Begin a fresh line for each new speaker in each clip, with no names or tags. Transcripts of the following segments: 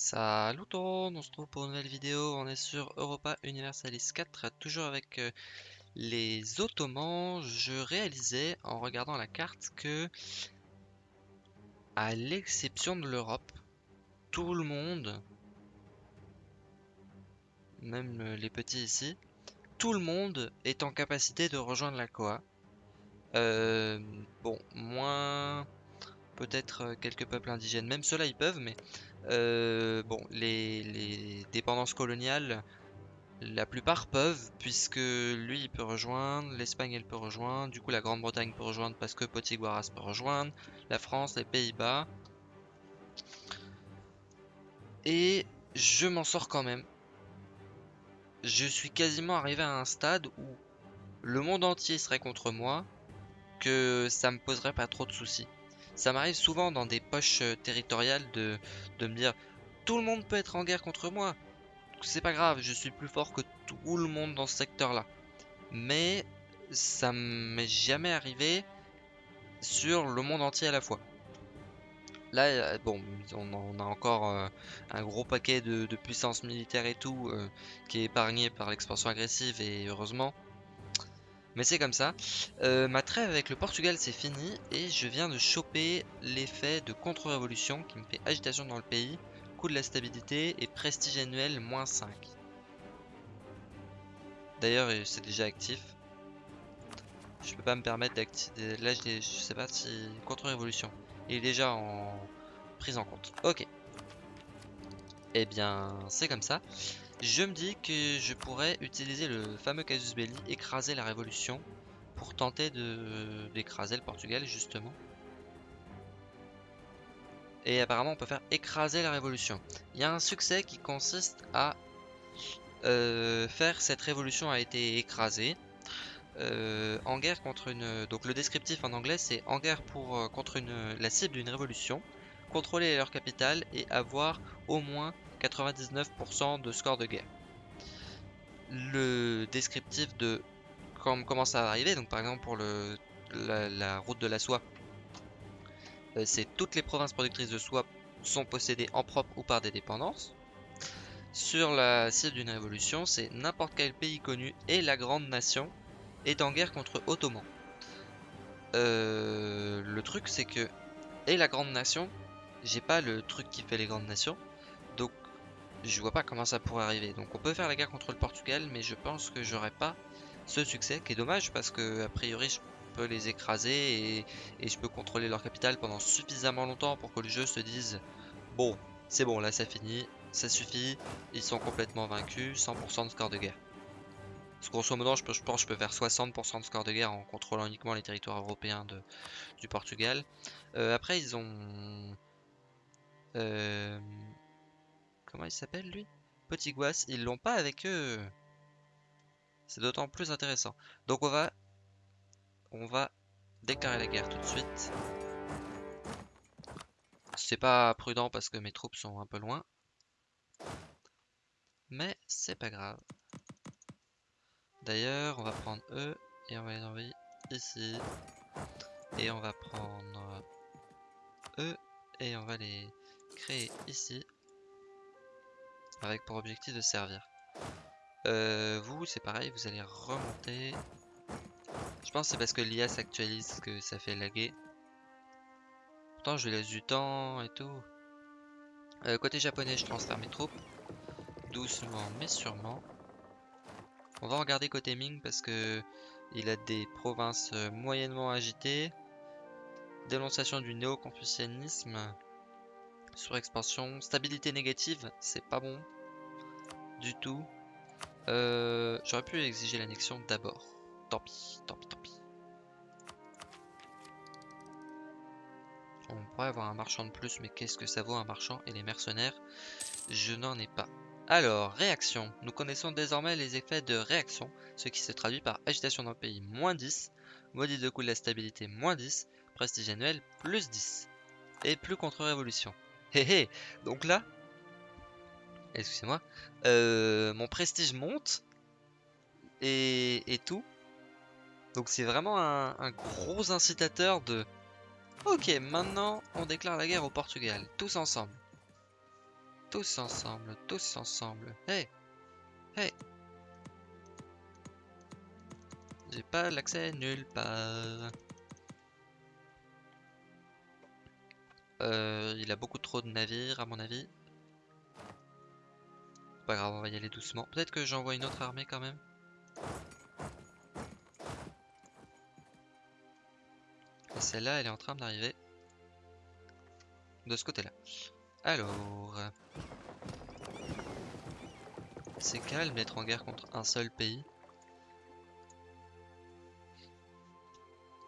Salut tout le monde, on se retrouve pour une nouvelle vidéo, on est sur Europa Universalis 4, toujours avec euh, les Ottomans. Je réalisais en regardant la carte que, à l'exception de l'Europe, tout le monde, même euh, les petits ici, tout le monde est en capacité de rejoindre la Koa. Euh, bon, moins peut-être quelques peuples indigènes, même ceux-là ils peuvent, mais euh, bon, les, dépendances coloniales, la plupart peuvent, puisque lui il peut rejoindre, l'Espagne elle peut rejoindre, du coup la Grande-Bretagne peut rejoindre parce que Potiguaras peut rejoindre, la France, les Pays-Bas. Et je m'en sors quand même. Je suis quasiment arrivé à un stade où le monde entier serait contre moi, que ça me poserait pas trop de soucis. Ça m'arrive souvent dans des poches euh, territoriales de, me dire tout le monde peut être en guerre contre moi. C'est pas grave, je suis plus fort que tout le monde dans ce secteur-là. Mais ça m'est jamais arrivé sur le monde entier à la fois. Là, euh, bon, on a encore euh, un gros paquet de, puissance militaire et tout qui est épargné par l'expansion agressive et heureusement. Mais c'est comme ça. Euh, ma trêve avec le Portugal c'est fini et je viens de choper l'effet de contre-révolution qui me fait agitation dans le pays, coût de la stabilité et prestige annuel moins 5. D'ailleurs euh, c'est déjà actif. Je peux pas me permettre d'activer. Là je, sais pas si. Contre-révolution. Il est déjà en prise en compte. Ok. Eh bien c'est comme ça. Je me dis que je pourrais utiliser le fameux casus belli, écraser la révolution, pour tenter d'écraser le Portugal justement. Et apparemment on peut faire écraser la révolution. Il y a un succès qui consiste à euh, faire cette révolution a été écrasée. Euh, en guerre contre une... Donc le descriptif en anglais c'est en guerre pour, euh, contre une, la cible d'une révolution, contrôler leur capitale et avoir au moins 99% de score de guerre. Le descriptif de comment ça va arriver, donc par exemple pour le, la, route de la soie, euh, c'est toutes les provinces productrices de soie sont possédées en propre ou par des dépendances. Sur la cible d'une révolution, c'est n'importe quel pays connu et la grande nation est en guerre contre Ottoman. Euh, le truc c'est que et la grande nation, j'ai pas le truc qui fait les grandes nations, je vois pas comment ça pourrait arriver. Donc on peut faire la guerre contre le Portugal, mais je pense que j'aurai pas ce succès, qui est dommage parce que a priori je peux les écraser et, je peux contrôler leur capitale pendant suffisamment longtemps pour que le jeu se dise bon, c'est bon, là ça finit, ça suffit, ils sont complètement vaincus, 100% de score de guerre. Parce grosso modo, je, pense que je peux faire 60% de score de guerre en contrôlant uniquement les territoires européens du Portugal. Euh, après, ils ont... Euh, Comment il s'appelle lui? Petit Guas, ils l'ont pas avec eux. C'est d'autant plus intéressant. Donc on va on va déclarer la guerre tout de suite. C'est pas prudent parce que mes troupes sont un peu loin. Mais c'est pas grave. D'ailleurs, on va prendre eux et on va les envoyer ici. Et on va prendre eux et on va les créer ici avec pour objectif de servir. Euh, vous, c'est pareil, vous allez remonter. Je pense que c'est parce que l'IA s'actualise que ça fait laguer. Pourtant, je laisse du temps et tout. Euh, côté japonais, je transfère mes troupes. Doucement, mais sûrement. On va regarder côté Ming parce que il a des provinces euh, moyennement agitées. Dénonciation du néo-confucianisme. Surexpansion. Stabilité négative, c'est pas bon. Du tout. Euh, j'aurais pu exiger l'annexion d'abord. Tant pis, tant pis, tant pis. On pourrait avoir un marchand de plus, mais qu'est-ce que ça vaut un marchand et les mercenaires? Je n'en ai pas. Alors, réaction. Nous connaissons désormais les effets de réaction, ce qui se traduit par agitation dans le pays, moins 10, maudit de coût de la stabilité, moins 10, prestige annuel, plus 10, et plus contre-révolution. Hé hé Donc là, excusez-moi, euh, mon prestige monte et, tout. Donc c'est vraiment un, gros incitateur de... Ok, maintenant on déclare la guerre au Portugal, tous ensemble. Tous ensemble, tous ensemble. Hey Hey J'ai pas l'accès nulle part. Euh, il a beaucoup trop de navires à mon avis. Pas grave, on va y aller doucement. Peut-être que j'envoie une autre armée quand même. Et celle-là, elle est en train d'arriver. De ce côté-là. Alors... C'est calme d'être en guerre contre un seul pays.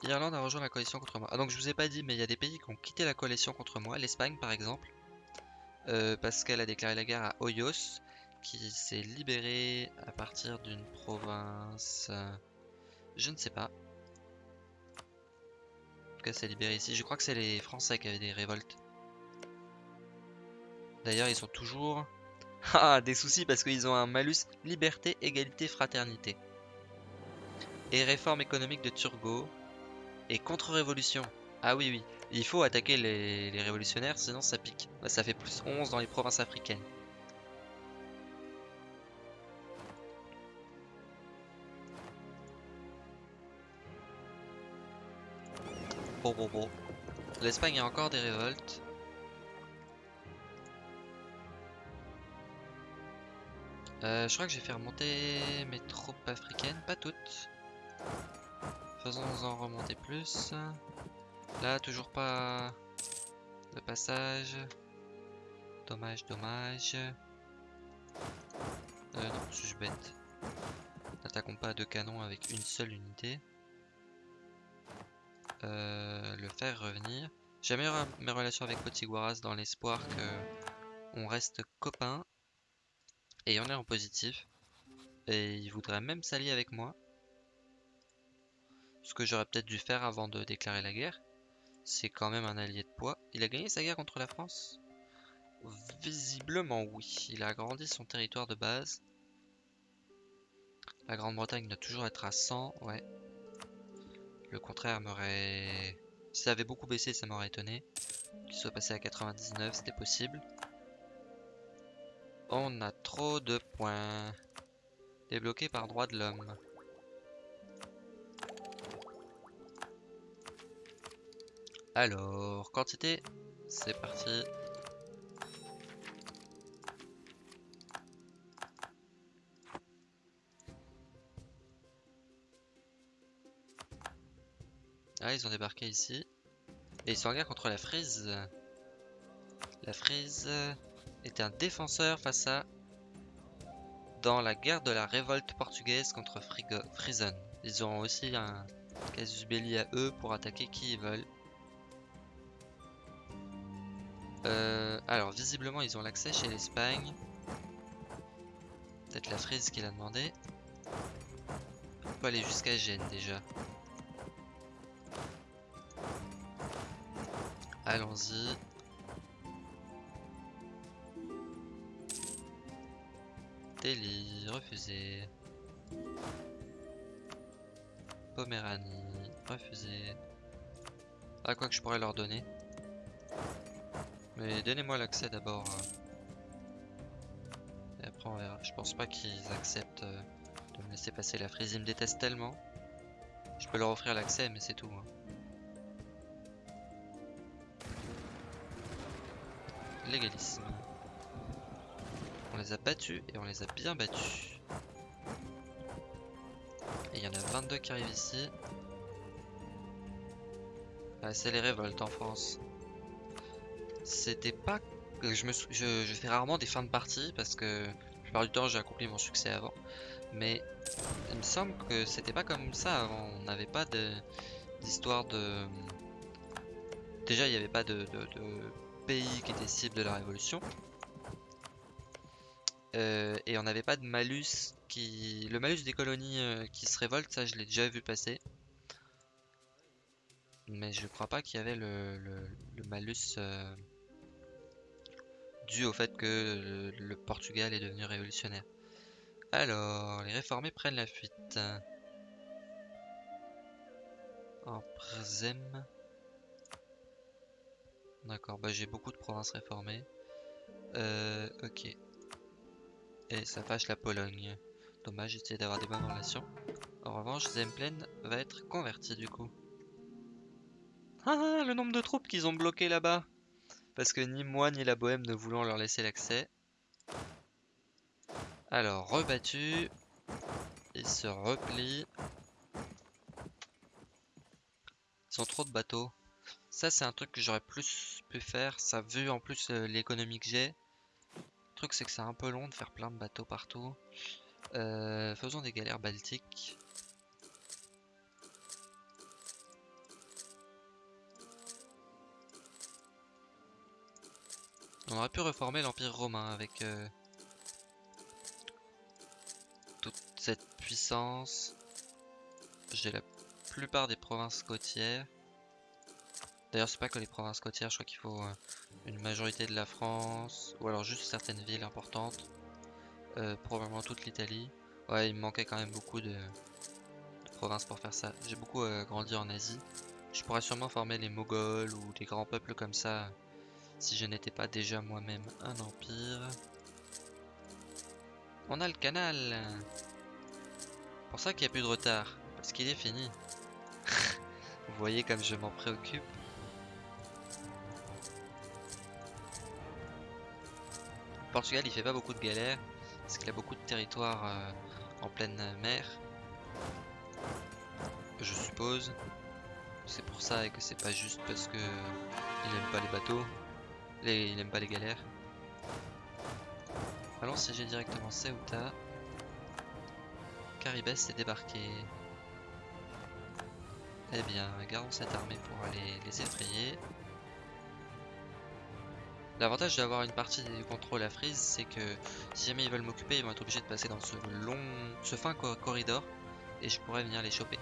L'Irlande a rejoint la coalition contre moi. Ah donc je vous ai pas dit, mais il y a des pays qui ont quitté la coalition contre moi. L'Espagne par exemple. Euh, parce qu'elle a déclaré la guerre à Hoyos, qui s'est libéré à partir d'une province... Euh, je ne sais pas. En tout cas, c'est libéré ici. Je crois que c'est les Français qui avaient des révoltes. D'ailleurs, ils sont toujours... Ah, des soucis parce qu'ils ont un malus liberté, égalité, fraternité. Et réforme économique de Turgot. Et contre-révolution. Ah oui, oui. Il faut attaquer les, révolutionnaires, sinon ça pique. Ça fait plus 11 dans les provinces africaines. Bon, bon, bon. L'Espagne a encore des révoltes. Euh, je crois que j'ai fait remonter mes troupes africaines, pas toutes. Faisons-en remonter plus. Là, toujours pas le passage. Dommage, dommage. Euh, non, suis-je bête. N'attaquons pas deux canons avec une seule unité. Euh, le faire revenir. J'améliore mes relations avec Potiguaras dans l'espoir que on reste copains. Et on est en positif. Et il voudrait même s'allier avec moi. Ce que j'aurais peut-être dû faire avant de déclarer la guerre. C'est quand même un allié de poids. Il a gagné sa guerre contre la France? Visiblement oui. Il a agrandi son territoire de base. La Grande-Bretagne doit toujours être à 100, ouais. Le contraire m'aurait... Si ça avait beaucoup baissé, ça m'aurait étonné. Qu'il soit passé à 99, c'était possible. On a trop de points. Débloqué par droit de l'homme. Alors, quantité, c'est parti. Ah, ils ont débarqué ici. Et ils sont en guerre contre la frise. La frise était un défenseur face à... Dans la guerre de la révolte portugaise contre Frison. Ils ont aussi un casus belli à eux pour attaquer qui ils veulent. Euh, alors, visiblement, ils ont l'accès chez l'Espagne. Peut-être la frise qu'il a demandé. On peut aller jusqu'à Gênes déjà. Allons-y. Delhi, refusé. Poméranie, refusé. Ah, quoi que je pourrais leur donner. Mais donnez-moi l'accès d'abord. Et après on verra. Je pense pas qu'ils acceptent euh, de me laisser passer la frise. Ils me détestent tellement. Je peux leur offrir l'accès mais c'est tout. Hein. Légalisme. On les a battus et on les a bien battus. Et il y en a 22 qui arrivent ici. C'est les révoltes en France c'était pas je je, fais rarement des fins de partie parce que la plupart du temps j'ai accompli mon succès avant mais il me semble que c'était pas comme ça avant on n'avait pas d'histoire de, déjà il n'y avait pas de, pays qui était cible de la révolution euh, et on n'avait pas de malus qui le malus des colonies euh, qui se révoltent ça je l'ai déjà vu passer mais je crois pas qu'il y avait le, malus euh, dû au fait que le, Portugal est devenu révolutionnaire. Alors, les réformés prennent la fuite. En Przem. D'accord, bah j'ai beaucoup de provinces réformées. Euh, ok. Et ça fâche la Pologne. Dommage, j'essayais d'avoir des bonnes relations. En revanche, Zemplén va être converti du coup. Ah, le nombre de troupes qu'ils ont bloqué là-bas. Parce que ni moi ni la Bohème ne voulons leur laisser l'accès. Alors, rebattu. Ils se replient. Ils ont trop de bateaux. Ça, c'est un truc que j'aurais plus pu faire. Ça, vu en plus euh, l'économie que j'ai. Le truc, c'est que c'est un peu long de faire plein de bateaux partout. Euh, faisons des galères baltiques. On aurait pu reformer l'Empire romain avec euh, toute cette puissance. J'ai la plupart des provinces côtières. D'ailleurs, c'est pas que les provinces côtières, je crois qu'il faut euh, une majorité de la France, ou alors juste certaines villes importantes. Euh, probablement toute l'Italie. Ouais, il me manquait quand même beaucoup de, provinces pour faire ça. J'ai beaucoup grandi en Asie. Je pourrais sûrement former les Moghols ou des grands peuples comme ça si je n'étais pas déjà moi-même un empire. On a le canal pour ça qu'il n'y a plus de retard, parce qu'il est fini. Vous voyez comme je m'en préoccupe. Portugal il fait pas beaucoup de galères, parce qu'il a beaucoup de territoires euh, en pleine mer. Je suppose. C'est pour ça et que c'est pas juste parce que il aime pas les bateaux. Il aime pas les galères. Allons siéger directement Ceuta. Caribes est débarqué. Eh bien, gardons cette armée pour aller les effrayer. L'avantage d'avoir une partie du contrôle à Freeze, c'est que si jamais ils veulent m'occuper, ils vont être obligés de passer dans ce long, ce fin corridor, et je pourrais venir les choper.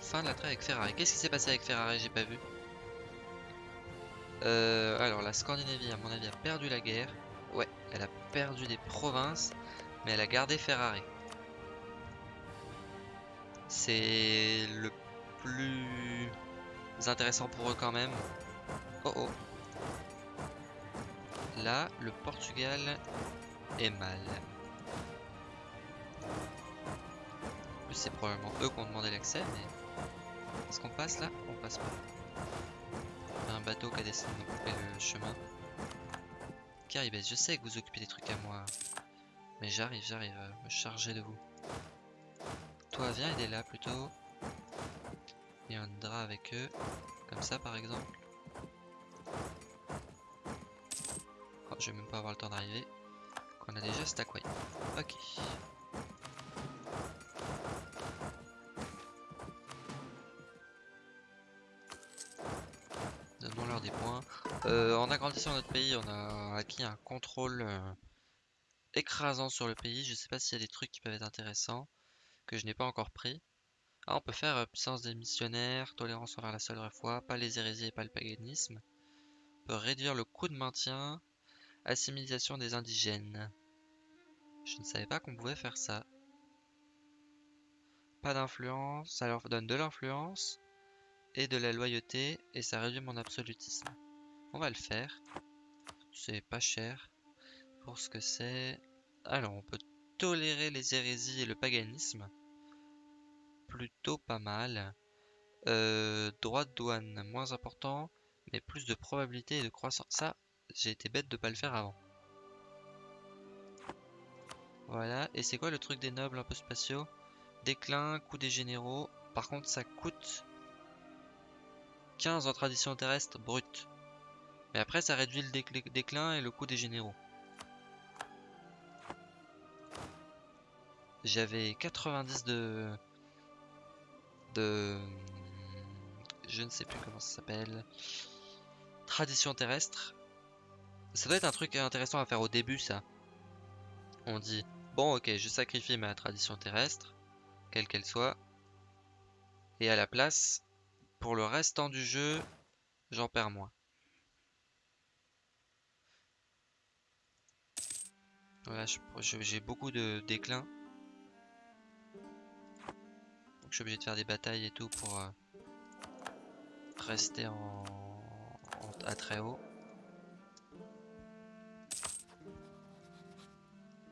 fin de la avec Ferrari. Qu'est-ce qui s'est passé avec Ferrari J'ai pas vu. Euh, alors, la Scandinavie, à mon avis, a perdu la guerre. Ouais, elle a perdu des provinces, mais elle a gardé Ferrari. C'est le plus intéressant pour eux quand même. Oh oh. Là, le Portugal est mal. c'est probablement eux qui ont demandé l'accès, mais est-ce qu'on passe là? On passe pas. Un bateau qui a décidé de couper le chemin. Caribes, je sais que vous occupez des trucs à moi. Mais j'arrive, j'arrive à me charger de vous. Toi, viens aider là plutôt. Et on drap avec eux. Comme ça par exemple. Oh, je vais même pas avoir le temps d'arriver. Qu'on a déjà stackway. Ok. Euh, en agrandissant notre pays, on a acquis un contrôle euh, écrasant sur le pays. Je sais pas s'il y a des trucs qui peuvent être intéressants que je n'ai pas encore pris. Ah, on peut faire euh, puissance des missionnaires, tolérance envers la seule foi, pas les hérésies et pas le paganisme. On peut réduire le coût de maintien, assimilation des indigènes. Je ne savais pas qu'on pouvait faire ça. Pas d'influence, ça leur donne de l'influence et de la loyauté et ça réduit mon absolutisme. On va le faire. C'est pas cher pour ce que c'est. Alors, on peut tolérer les hérésies et le paganisme. Plutôt pas mal. Euh, droit de douane, moins important, mais plus de probabilité de croissance. Ça, j'ai été bête de pas le faire avant. Voilà, et c'est quoi le truc des nobles un peu spatiaux? Déclin, coût des généraux. Par contre, ça coûte 15 en tradition terrestre brute. Mais après, ça réduit le déclin et le coût des généraux. J'avais 90 de... De... Je ne sais plus comment ça s'appelle. Tradition terrestre. Ça doit être un truc intéressant à faire au début, ça. On dit, bon ok, je sacrifie ma tradition terrestre, quelle qu'elle soit. Et à la place, pour le restant du jeu, j'en perds moins. Voilà, j'ai beaucoup de déclin. Donc je suis obligé de faire des batailles et tout pour euh, rester en, à très haut.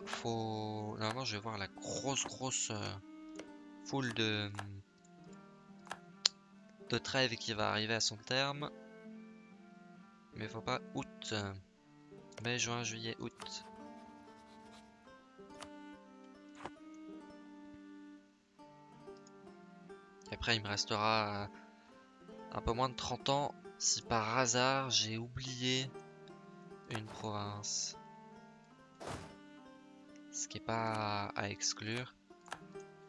Faut... Normalement je vais voir la grosse grosse euh, foule de... de trêve qui va arriver à son terme. Mais faut pas août. Mai, juin, juillet, août. Après, il me restera euh, un peu moins de 30 ans si par hasard j'ai oublié une province. Ce qui est pas à exclure.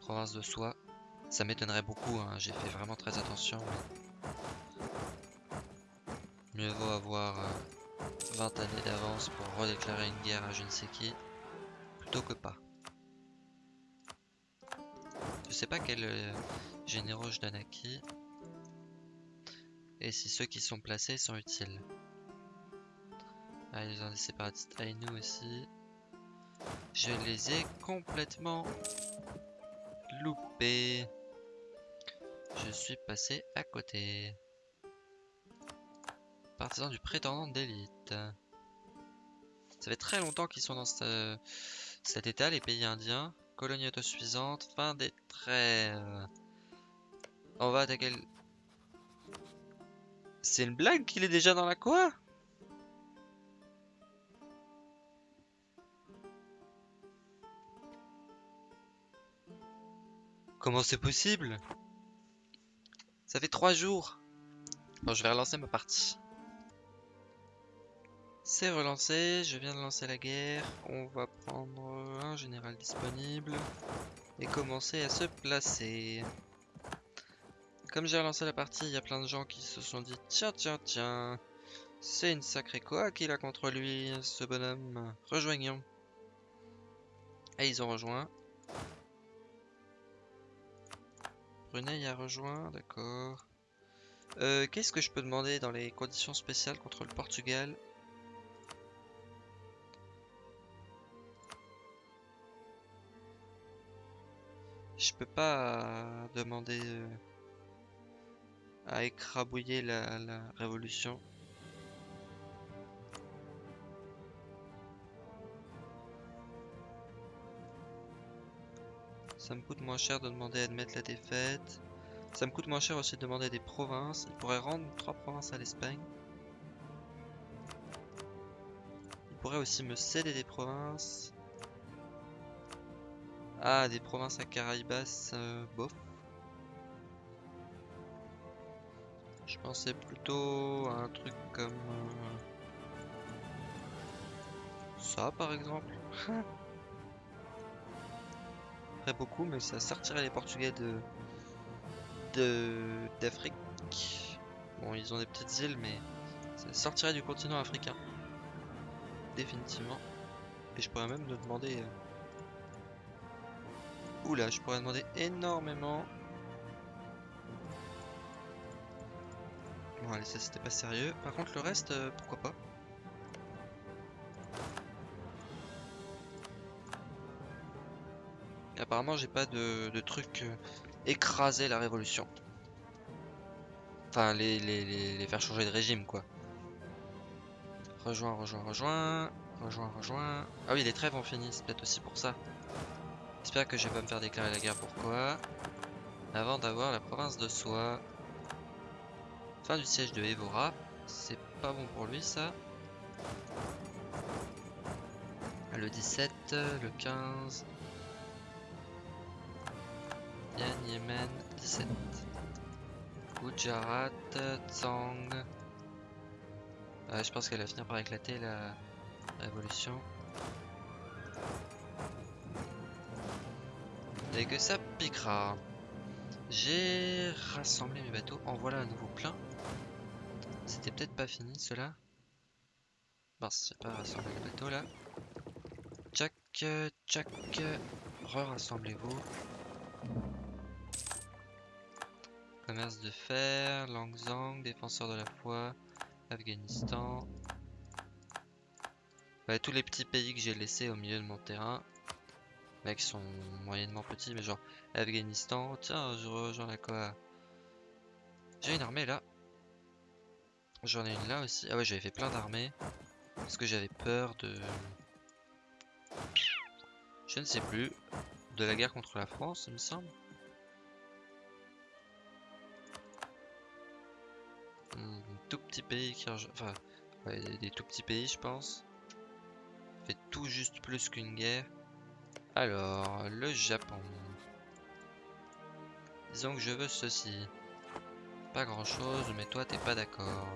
Province de Soie. Ça m'étonnerait beaucoup, hein, j'ai fait vraiment très attention. Mieux vaut avoir euh, 20 années d'avance pour redéclarer une guerre à je ne sais qui, plutôt que pas. Sais pas quels euh, généraux je donne à qui, et si ceux qui sont placés sont utiles. Ah, ils ont des séparatistes Ainu aussi. Je les ai complètement loupés. Je suis passé à côté. Partisans du prétendant d'élite. Ça fait très longtemps qu'ils sont dans ce- cet état, les pays indiens. Colonie autosuffisante, fin des trêves. On va attaquer le... C'est une blague qu'il est déjà dans la quoi Comment c'est possible? Ça fait trois jours. Bon, je vais relancer ma partie. C'est relancé, je viens de lancer la guerre. On va prendre un général disponible et commencer à se placer. Comme j'ai relancé la partie, il y a plein de gens qui se sont dit Tiens, tiens, tiens, c'est une sacrée quoi qu'il a contre lui, ce bonhomme. Rejoignons. Et ils ont rejoint. Brunei a rejoint, d'accord. Euh, Qu'est-ce que je peux demander dans les conditions spéciales contre le Portugal? Je peux pas euh, demander euh, à écrabouiller la, la révolution. Ça me coûte moins cher de demander à admettre la défaite. Ça me coûte moins cher aussi de demander des provinces. Il pourrait rendre trois provinces à l'Espagne. Il pourrait aussi me céder des provinces. Ah, des provinces à Caraïbas, euh, bof. Je pensais plutôt à un truc comme euh, ça, par exemple. Très beaucoup, mais ça sortirait les Portugais de de d'Afrique. Bon, ils ont des petites îles, mais ça sortirait du continent africain, définitivement. Et je pourrais même me demander. euh, Oula, je pourrais demander énormément. Bon, allez, ça c'était pas sérieux. Par contre, le reste, euh, pourquoi pas. Apparemment, j'ai pas de, truc euh, écraser la révolution. Enfin, les, les faire changer de régime, quoi. Rejoins, rejoins, rejoins. Rejoins, rejoins. Ah oui, les trêves ont fini, c'est peut-être aussi pour ça. J'espère que je vais pas me faire déclarer la guerre pourquoi? Avant d'avoir la province de Soie. Fin du siège de Evora. C'est pas bon pour lui ça. Le 17, le 15. Yan Yemen 17. Gujarat, Tsang. Ouais, je pense qu'elle va finir par éclater la révolution. Et que ça piquera. J'ai rassemblé mes bateaux. En voilà un nouveau plein. C'était peut-être pas fini cela. Mince, j'ai pas rassemblé les bateaux là. Tchac, tchac. Re-rassemblez-vous. Commerce de fer, Langzang, défenseur de la foi, Afghanistan. Ouais, tous les petits pays que j'ai laissés au milieu de mon terrain. Là qui sont moyennement petits, mais genre Afghanistan. Tiens, je rejoins la quoi J'ai une armée là. J'en ai une là aussi. Ah ouais, j'avais fait plein d'armées. Parce que j'avais peur de... Je ne sais plus. De la guerre contre la France, il me semble. Hmm, tout petit pays qui... Enfin, des tout petits pays, je pense. Fait tout juste plus qu'une guerre. Alors, le Japon. Disons que je veux ceci. Pas grand chose, mais toi t'es pas d'accord.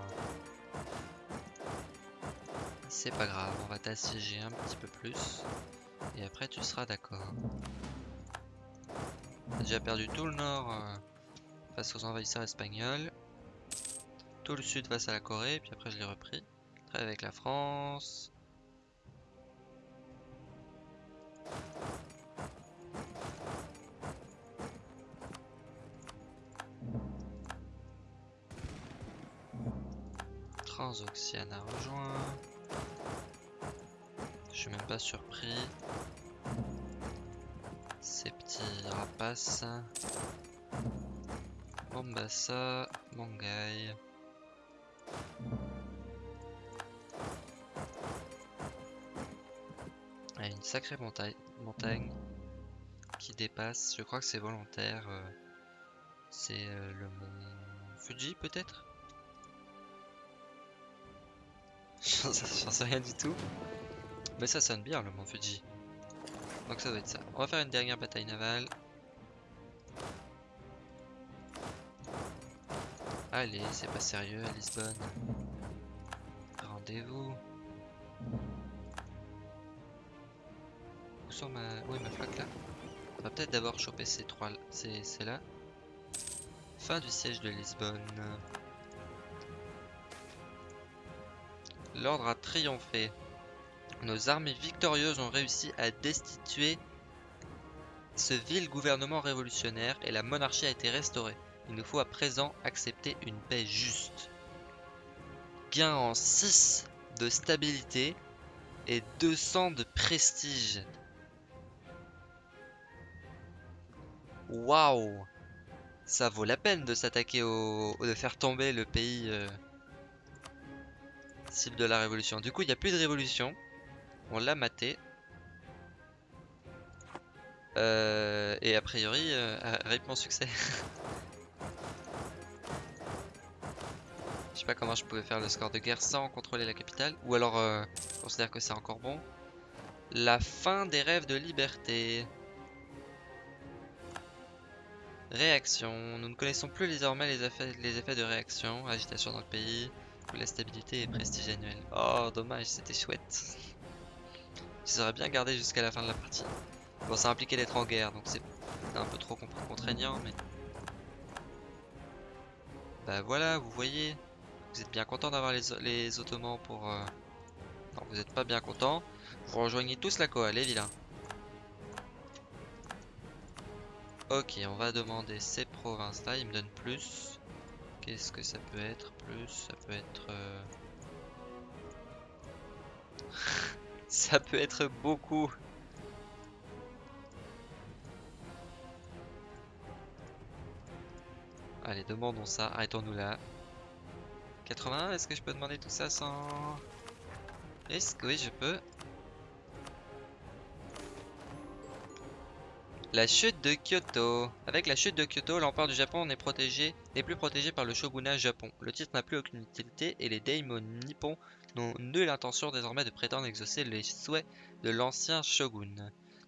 C'est pas grave, on va t'assiéger un petit peu plus. Et après tu seras d'accord. J'ai déjà perdu tout le nord euh, face aux envahisseurs espagnols. Tout le sud face à la Corée, puis après je l'ai repris. Avec la France. Transoxiane a rejoint. Je suis même pas surpris. Ces petits rapaces. Bombassa, Mongai. Une sacrée montagne, montagne qui dépasse. Je crois que c'est volontaire. Euh, c'est euh, le mont Fuji peut-être? J'en sais rien du tout. Mais ça sonne bien le mont Fuji. Donc ça doit être ça. On va faire une dernière bataille navale. Allez, c'est pas sérieux à Lisbonne. Rendez-vous. Sont ma... Oui, ma flotte là? On va peut-être d'abord choper ces trois... C'est là. Fin du siège de Lisbonne. L'ordre a triomphé. Nos armées victorieuses ont réussi à destituer ce vil gouvernement révolutionnaire et la monarchie a été restaurée. Il nous faut à présent accepter une paix juste. Gain en 6 de stabilité et 200 de prestige. Waouh Ça vaut la peine de s'attaquer au... de faire tomber le pays euh, cible de la révolution. Du coup, il n'y a plus de révolution. On l'a maté. Euh, et a priori, euh, mon succès. Je sais pas comment je pouvais faire le score de guerre sans contrôler la capitale. Ou alors, euh, je considère que c'est encore bon. La fin des rêves de liberté. Réaction. Nous ne connaissons plus désormais les effets, de réaction. Agitation dans le pays. La stabilité et prestige annuel. Oh, dommage, c'était chouette. Je les bien gardé jusqu'à la fin de la partie. Bon, ça impliquait d'être en guerre, donc c'est un peu trop contraignant, mais... Bah voilà, vous voyez, vous êtes bien content d'avoir les, Ottomans pour... Euh, non, vous n'êtes pas bien content. Vous rejoignez tous la coal, les. Ok, on va demander ces provinces-là, ils me donnent plus. Qu'est-ce que ça peut être plus? Ça peut être... Euh, ça peut être beaucoup. Allez, demandons ça. Arrêtons-nous là. 80, est-ce que je peux demander tout ça sans... Est-ce que oui, je peux? La chute de Kyoto. Avec la chute de Kyoto, l'empereur du Japon n'est protégé, plus protégé par le shogunat Japon. Le titre n'a plus aucune utilité et les daimons nippons n'ont nulle intention désormais de prétendre exaucer les souhaits de l'ancien shogun.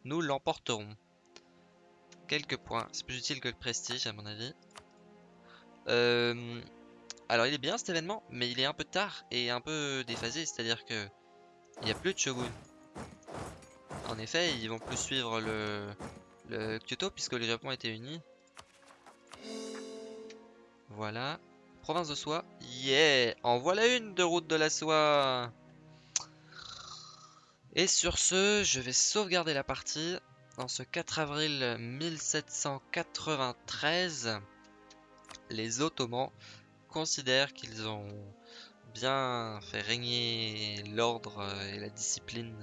Nous l'emporterons. Quelques points. C'est plus utile que le prestige à mon avis. Euh, alors il est bien cet événement, mais il est un peu tard et un peu déphasé, c'est-à-dire que il n'y a plus de shogun. En effet, ils vont plus suivre le, le Kyoto puisque le Japon était uni. Voilà. Province de soie. Yeah En voilà une de route de la soie Et sur ce, je vais sauvegarder la partie. En ce 4 avril 1793, les Ottomans considèrent qu'ils ont bien fait régner l'ordre et la discipline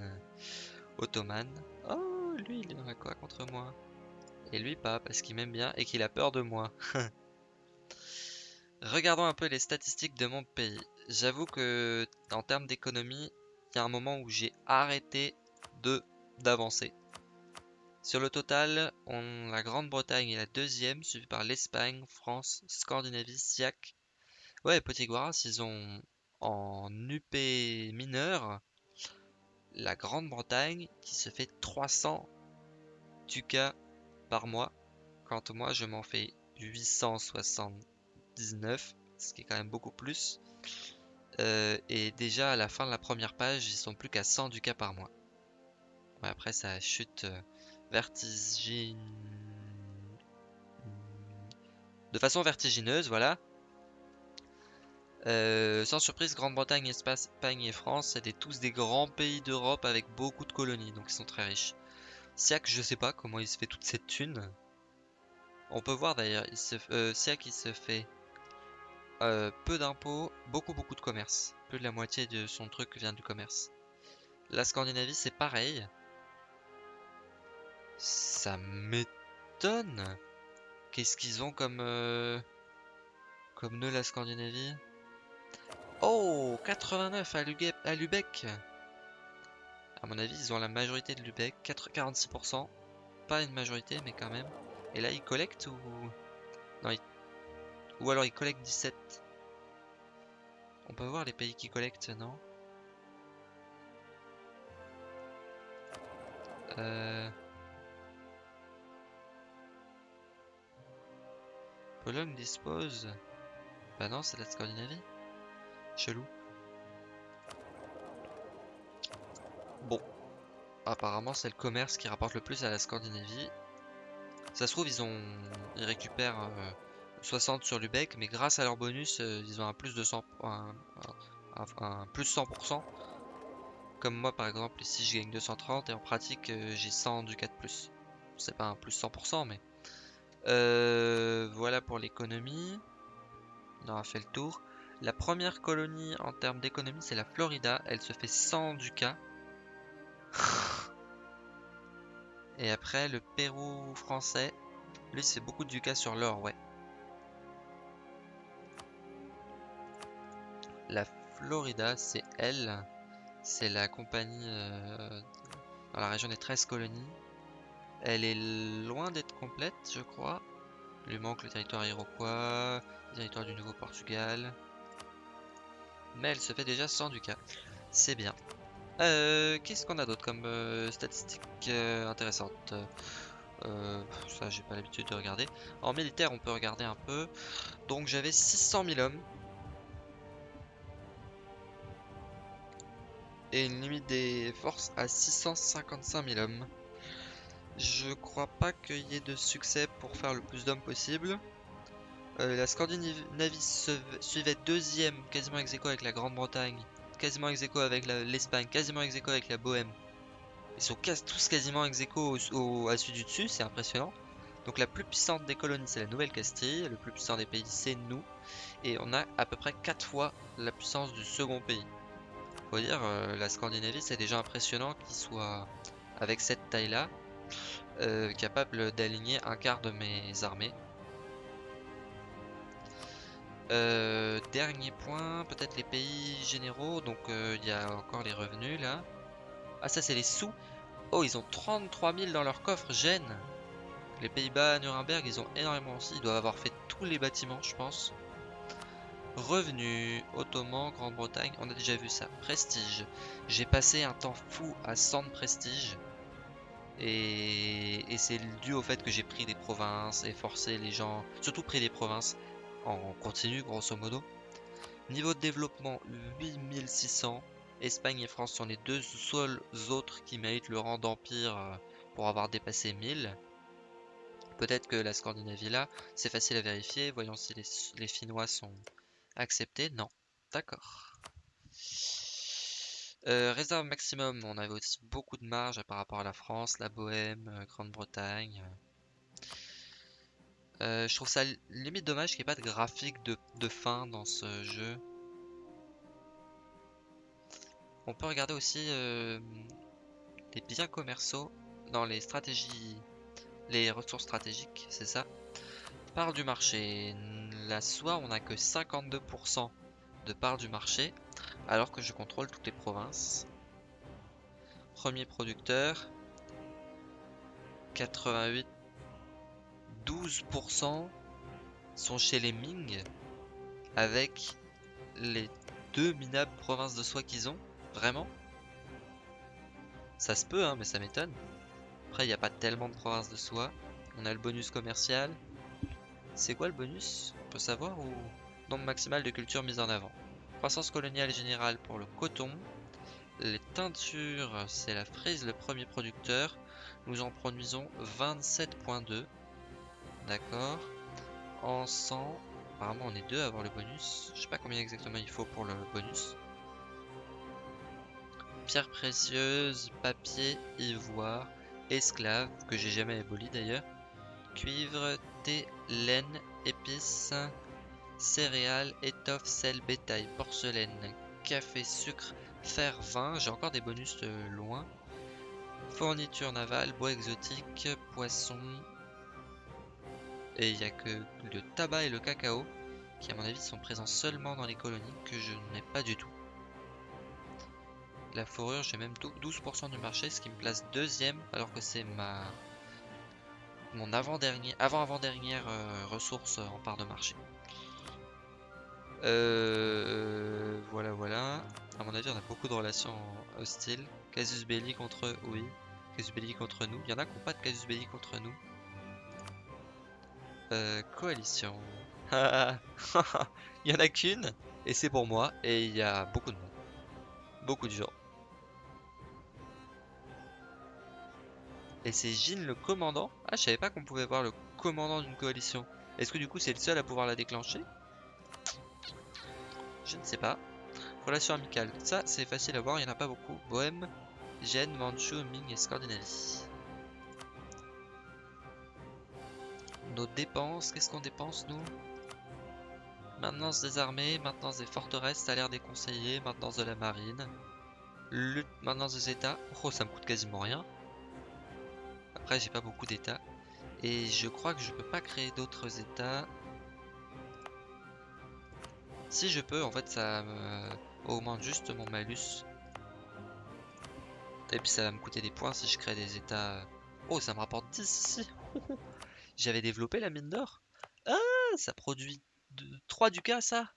ottomane. Lui, il a quoi contre moi? Et lui pas, parce qu'il m'aime bien et qu'il a peur de moi. Regardons un peu les statistiques de mon pays. J'avoue que en termes d'économie, il y a un moment où j'ai arrêté de d'avancer. Sur le total, la Grande-Bretagne est la deuxième, suivie par l'Espagne, France, Scandinavie, SIAC. Ouais, Petit Guaras, ils ont en UP mineur la Grande-Bretagne qui se fait 300 ducats par mois. Quant à moi, je m'en fais 879, ce qui est quand même beaucoup plus. Euh, et déjà à la fin de la première page, ils sont plus qu'à 100 ducats par mois. après, ça chute euh, vertigine... De façon vertigineuse, voilà. Euh, sans surprise, Grande-Bretagne, Espagne et France, c'est tous des grands pays d'Europe avec beaucoup de colonies, donc ils sont très riches. Siak, je sais pas comment il se fait toute cette thune. On peut voir d'ailleurs, euh, Siak il se fait euh, peu d'impôts, beaucoup beaucoup de commerce. Plus de la moitié de son truc vient du commerce. La Scandinavie c'est pareil. Ça m'étonne. Qu'est-ce qu'ils ont comme comme nœud la Scandinavie? Oh 89 à, Lubeck À mon avis, ils ont la majorité de Lubeck, 46%. Pas une majorité, mais quand même. Et là, ils collectent ou... Non, Ou alors ils collectent 17. On peut voir les pays qui collectent, non? Euh... Pologne dispose... Bah non, c'est la Scandinavie. Chelou. Bon. Apparemment, c'est le commerce qui rapporte le plus à la Scandinavie. Ça se trouve, ils ont, ils récupèrent 60 euh, sur Lubeck, mais grâce à leur bonus, euh, ils ont un plus de 100, un, plus 100%. Comme moi, par exemple, ici, je gagne 230 et en pratique, euh, j'ai 100 du 4 plus. C'est pas un plus 100%, mais voilà pour l'économie. On aura fait le tour. La première colonie en termes d'économie, c'est la Florida. Elle se fait 100 ducats. Et après, le Pérou français. Lui, c'est beaucoup de ducats sur l'or, ouais. La Florida, c'est elle. C'est la compagnie euh, dans la région des 13 colonies. Elle est loin d'être complète, je crois. Il lui manque le territoire iroquois, le territoire du Nouveau-Portugal mais elle se fait déjà 100 ducats. C'est bien. Euh, Qu'est-ce qu'on a d'autre comme euh, statistiques euh, intéressantes euh, Ça, j'ai pas l'habitude de regarder. En militaire, on peut regarder un peu. Donc, j'avais 600 000 hommes. Et une limite des forces à 655 000 hommes. Je crois pas qu'il y ait de succès pour faire le plus d'hommes possible. Euh, la Scandinavie suivait deuxième, quasiment ex avec la Grande-Bretagne, quasiment ex avec l'Espagne, quasiment ex avec la Bohème. Ils sont tous quasiment ex au, à celui du dessus, c'est impressionnant. Donc la plus puissante des colonies c'est la Nouvelle-Castille, le plus puissant des pays c'est nous, et on a à peu près 4 fois la puissance du second pays. Faut dire, euh, la Scandinavie c'est déjà impressionnant qu'il soit avec cette taille là, euh, capable d'aligner un quart de mes armées. Euh, dernier point, peut-être les pays généraux. Donc euh, il y a encore les revenus là. Ah ça c'est les sous. Oh ils ont 33 000 dans leur coffre, Gênes. Les Pays-Bas, Nuremberg, ils ont énormément aussi. Ils doivent avoir fait tous les bâtiments je pense. Revenus, Ottoman, Grande-Bretagne, on a déjà vu ça. Prestige. J'ai passé un temps fou à 100 de prestige. Et, et c'est dû au fait que j'ai pris des provinces et forcé les gens, surtout pris des provinces, en continu grosso modo. Niveau de développement 8600. Espagne et France sont les deux seuls autres qui méritent le rang d'empire euh, pour avoir dépassé 1000. Peut-être que la Scandinavie là, c'est facile à vérifier. Voyons si les, Finnois sont acceptés. Non. D'accord. Euh, réserve maximum, on avait aussi beaucoup de marge par rapport à la France, la Bohème, euh, Grande-Bretagne. Euh, je trouve ça limite dommage qu'il n'y ait pas de graphique de, fin dans ce jeu. On peut regarder aussi euh, les biens commerciaux. dans les stratégies, les ressources stratégiques, c'est ça. Part du marché. La soie, on n'a que 52% de part du marché, alors que je contrôle toutes les provinces. Premier producteur, 88, 12% sont chez les Ming, avec les deux minables provinces de soie qu'ils ont. Vraiment? Ça se peut, hein, mais ça m'étonne. Après, il n'y a pas tellement de provinces de soie. On a le bonus commercial. C'est quoi le bonus? On peut savoir ou nombre maximal de cultures mises en avant? Croissance coloniale générale pour le coton. Les teintures, c'est la frise le premier producteur. Nous en produisons 27.2. D'accord. En sang, apparemment on est deux à avoir le bonus. Je sais pas combien exactement il faut pour le bonus. Pierre précieuse, papier, ivoire, esclave, que j'ai jamais aboli d'ailleurs. Cuivre, thé, laine, épices, céréales, étoffes, sel, bétail, porcelaine, café, sucre, fer, vin. J'ai encore des bonus de loin. Fourniture navale, bois exotique, poisson. Et il n'y a que le tabac et le cacao qui à mon avis sont présents seulement dans les colonies que je n'ai pas du tout. La fourrure, j'ai même 12% du marché, ce qui me place deuxième alors que c'est ma mon avant-dernier avant-avant-dernière euh, ressource en part de marché. Euh, voilà, voilà. À mon avis, on a beaucoup de relations hostiles. Casus belli contre oui. Casus belli contre nous. Il y en a qui n'ont pas de casus belli contre nous. Euh, coalition. il y en a qu'une, et c'est pour moi, et il y a beaucoup de monde. Beaucoup de gens. Et c'est Jean le commandant Ah, je savais pas qu'on pouvait voir le commandant d'une coalition. Est-ce que du coup c'est le seul à pouvoir la déclencher? Je ne sais pas. Relation amicale. Ça, c'est facile à voir, il n'y en a pas beaucoup. Bohème, Gênes, Manchu, Ming et Scandinavie. Nos dépenses, qu'est-ce qu'on dépense nous? Maintenance des armées, maintenance des forteresses, salaire des conseillers, maintenance de la marine, lutte, maintenance des états. Oh, ça me coûte quasiment rien. Après, j'ai pas beaucoup d'états. Et je crois que je peux pas créer d'autres états. Si je peux, en fait, ça me augmente juste mon malus. Et puis ça va me coûter des points si je crée des états. Oh, ça me rapporte 10 ici. J'avais développé la mine d'or. Ah, ça produit 3 ducats, ça.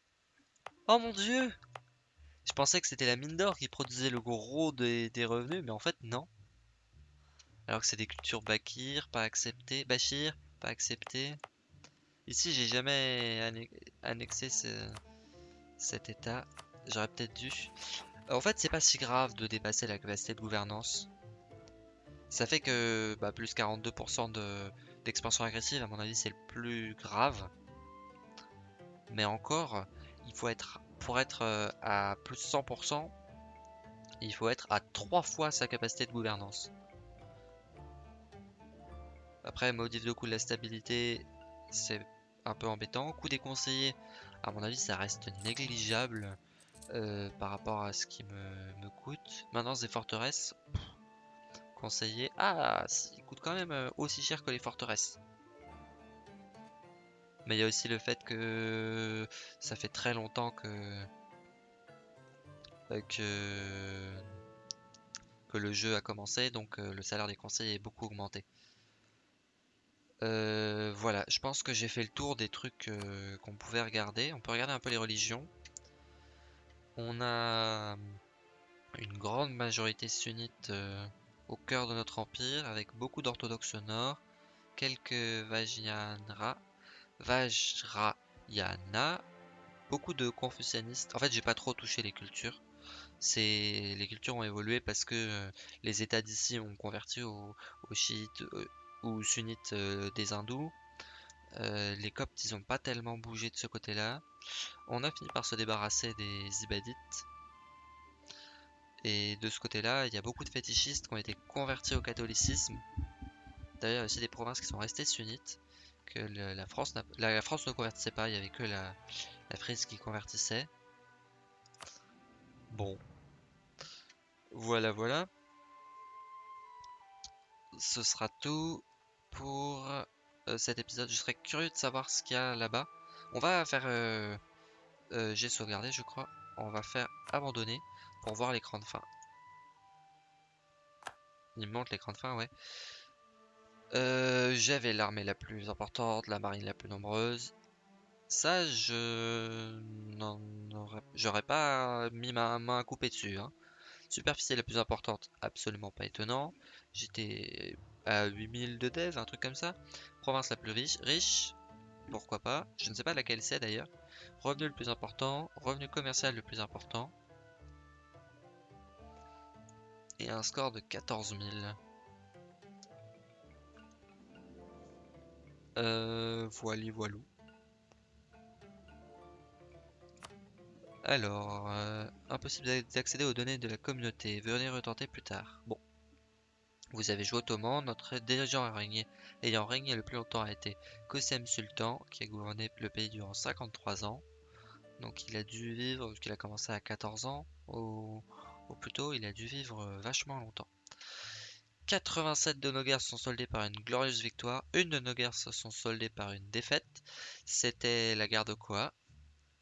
Oh mon dieu. Je pensais que c'était la mine d'or qui produisait le gros des, revenus, mais en fait, non. Alors que c'est des cultures Bakir, pas accepté. Bachir, pas accepté. Ici, j'ai jamais annexé cet état. J'aurais peut-être dû. En fait, c'est pas si grave de dépasser la capacité de gouvernance. Ça fait que bah, plus 42% d'expansion agressive, à mon avis, c'est le plus grave. Mais encore, il faut être pour être euh, à plus 100%, il faut être à 3 fois sa capacité de gouvernance. Après, modif de coût de la stabilité, c'est un peu embêtant. Coût des conseillers, à mon avis, ça reste négligeable euh, par rapport à ce qui me, coûte. Maintenance des forteresses, Ah, il coûte quand même euh, aussi cher que les forteresses. Mais il y a aussi le fait que ça fait très longtemps que euh, le jeu a commencé, donc le salaire des conseillers est beaucoup augmenté. Euh, voilà, je pense que j'ai fait le tour des trucs euh, qu'on pouvait regarder. On peut regarder un peu les religions. On a une grande majorité sunnite euh, au cœur de notre empire, avec beaucoup d'orthodoxes nord, quelques Vajrayana, Vajrayana, beaucoup de confucianistes. En fait, j'ai pas trop touché les cultures. C'est les cultures ont évolué parce que les États d'ici ont converti aux, chiites, ou sunnites euh, des hindous. Euh, les coptes, ils ont pas tellement bougé de ce côté-là. On a fini par se débarrasser des ibadites. Et de ce côté-là, il y a beaucoup de fétichistes qui ont été convertis au catholicisme. D'ailleurs, il y a aussi des provinces qui sont restées sunnites. Que la, France la, France ne convertissait pas, il n'y avait que la, Frise qui convertissait. Bon. Voilà, voilà. ce sera tout pour euh, cet épisode. Je serais curieux de savoir ce qu'il y a là-bas. On va faire... Euh, euh, j'ai sauvegardé, je crois. On va faire abandonner pour voir l'écran de fin. Il montre l'écran de fin, ouais. J'avais l'armée la plus importante, la marine la plus nombreuse. Ça, je j'aurais pas mis ma main à couper dessus. Hein. Superficie la plus importante, absolument pas étonnant. J'étais à 8000 de dev, un truc comme ça. Province la plus riche, riche, pourquoi pas. Je ne sais pas laquelle c'est d'ailleurs. Revenu le plus important, revenu commercial le plus important. Et un score de 14 000. Euh, voilà, voilou. Alors, euh, impossible d'accéder aux données de la communauté. Venez retenter plus tard. Bon. Vous avez joué ottoman, notre dirigeant régné, ayant régné le plus longtemps a été Kosem Sultan, qui a gouverné le pays durant 53 ans. Donc il a dû vivre, qu'il a commencé à 14 ans, ou, ou plutôt il a dû vivre euh, vachement longtemps. 87 de nos guerres sont soldées par une glorieuse victoire, une de nos guerres se sont soldées par une défaite. C'était la guerre de Koa,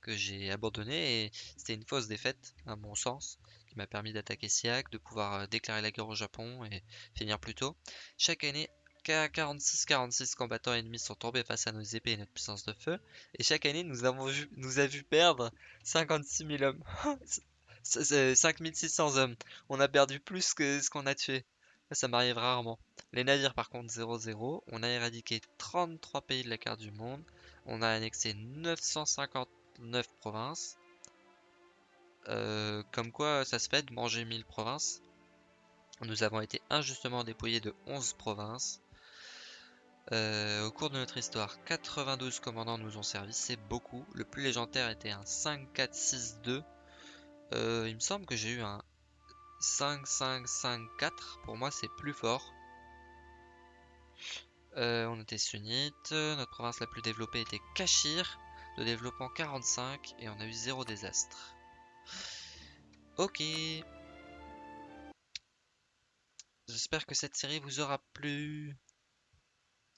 que j'ai abandonné et c'était une fausse défaite à mon sens qui m'a permis d'attaquer Siak, de pouvoir euh, déclarer la guerre au Japon et finir plus tôt. Chaque année, 46-46 combattants ennemis sont tombés face à nos épées et notre puissance de feu. Et chaque année, nous avons vu, nous a vu perdre 56 000 hommes. 5600 hommes. On a perdu plus que ce qu'on a tué. Ça m'arrive rarement. Les navires, par contre, 0-0. On a éradiqué 33 pays de la carte du monde. On a annexé 950 9 provinces. Euh, comme quoi ça se fait de manger 1000 provinces. Nous avons été injustement dépouillés de 11 provinces. Euh, au cours de notre histoire, 92 commandants nous ont servi, c'est beaucoup. Le plus légendaire était un 5-4-6-2. Euh, il me semble que j'ai eu un 5-5-5-4. Pour moi, c'est plus fort. on était sunnites. Notre province la plus développée était Cachir de développement 45 et on a eu zéro désastre. Ok. J'espère que cette série vous aura plu.